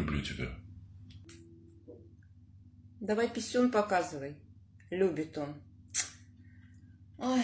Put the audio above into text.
Люблю тебя. Давай писюн показывай. Любит он. Ой.